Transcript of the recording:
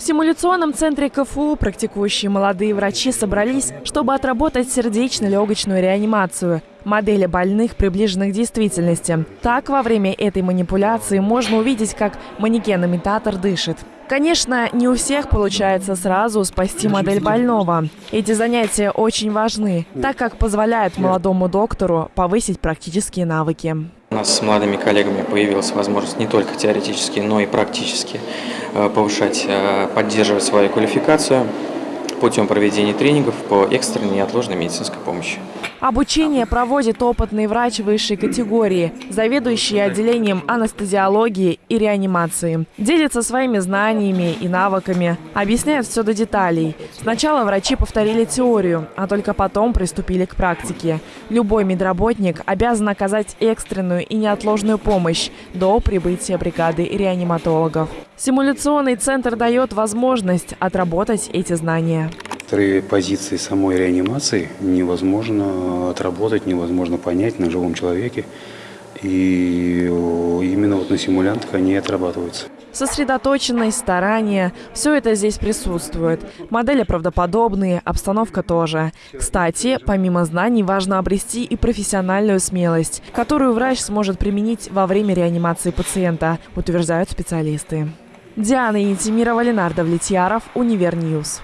В симуляционном центре КФУ практикующие молодые врачи собрались, чтобы отработать сердечно-легочную реанимацию. Модели больных, приближенных к действительности. Так, во время этой манипуляции можно увидеть, как манекен-имитатор дышит. Конечно, не у всех получается сразу спасти модель больного. Эти занятия очень важны, так как позволяют молодому доктору повысить практические навыки. У нас с молодыми коллегами появилась возможность не только теоретически, но и практически э, повышать, э, поддерживать свою квалификацию путем проведения тренингов по экстренной неотложной медицинской помощи. Обучение проводит опытный врач высшей категории, заведующий отделением анестезиологии и реанимации. Делится своими знаниями и навыками, объясняет все до деталей. Сначала врачи повторили теорию, а только потом приступили к практике. Любой медработник обязан оказать экстренную и неотложную помощь до прибытия бригады реаниматологов. Симуляционный центр дает возможность отработать эти знания. Некоторые позиции самой реанимации невозможно отработать, невозможно понять на живом человеке. И именно вот на симулянтах они отрабатываются. Сосредоточенность, старание – все это здесь присутствует. Модели правдоподобные, обстановка тоже. Кстати, помимо знаний, важно обрести и профессиональную смелость, которую врач сможет применить во время реанимации пациента, утверждают специалисты. Диана Интимирова, Ленардо Влетьяров, Univer News.